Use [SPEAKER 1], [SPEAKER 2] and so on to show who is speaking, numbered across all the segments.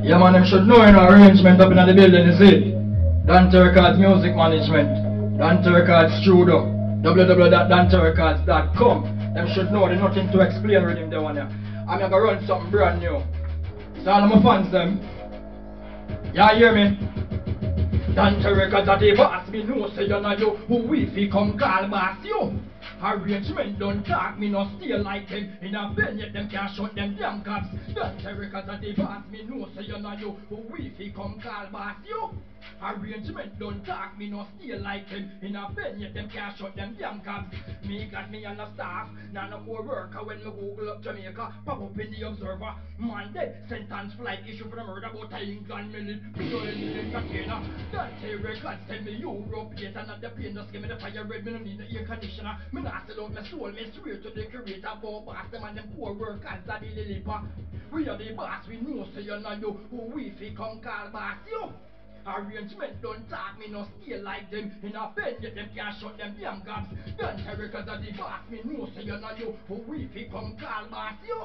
[SPEAKER 1] Yeah man, them should know in our arrangement up in the building, you see. Dante Records Music Management. Dante Records Studio. www.danterecords.com. Them should know there's nothing to explain with there one yeah. I'm gonna run something brand new. So all my fans them. Y'all hear me? Dante Records are the boss, me know say you know you who we fi come call boss you. Arrangement don't talk, me no stay like them In a bend yet them can't shut them damn cops. Dante Records are the boss, me know say you know you. Who we fi come call boss you. Arrangement don't talk, me no stay like them In a bend yet them can't shut them damn cops. Me got me and the staff, now no more worker when me Google up Jamaica Pop up in the observer, man dead Sentence flight issue for the murder about a England million. Pure in entertainer Dante Records tell me not the pain Just give me the fire red, me no need the air conditioner. Me not sell out my soul, me swear to the creator boss them and them poor workers that the We are the boss, we know say you know you Who we fi come call boss you Arrangement don't talk, me no stay like them. In a bend yet them can't shut them damn gobs Dante Records are the boss, me know say you know you Who we fi come call boss you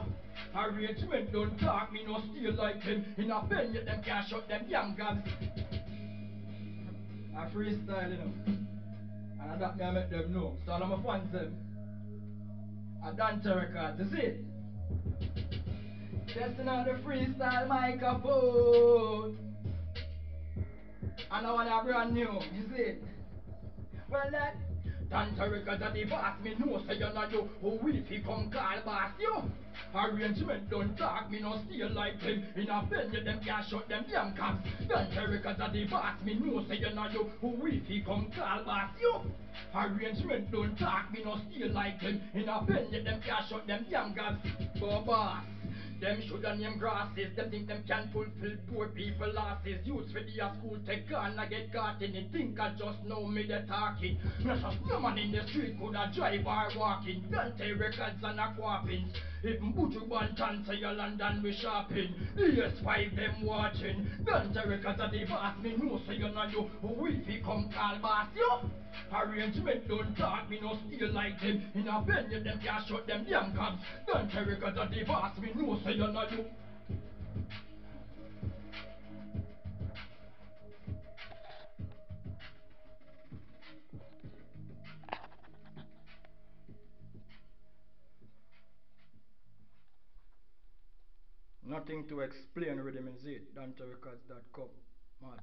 [SPEAKER 1] Arrangement don't talk, me no stay like them. In a bend yet them can't shut them damn gobs I freestyle you know. And I that me I make them know. So all of my fans them. I Dante Records, you see? Testing out the freestyle microphone. And I want a brand new, you see. Well that Records are the boss, me know say you know you Who we fi come call boss you Arrangement don't talk, me no stay like them In a yet them can't shut them damn cops Records are the boss, me know say you know you. Who we fi come call boss you Arrangement don't talk, me no stay like them In a yet them can't shut them damn cops But boss them shoulda name grasses, them think them can fulfill poor people losses. Youths for the school take on, I get caught in it. Think I just know me the talking. No man in the street coulda drive or walking. Dante records and a quappings. Even Buju Banton say you London we shopping. PS5 them watching. Dante records are the boss, me know say you know you. We fi come call boss you? Arrangement don't talk, me no stay like them In a yet them can't shut them damn cops Dante Records are the boss, me know say you know you Nothing to explain rhythm is it, DanteRecords.com. Mad.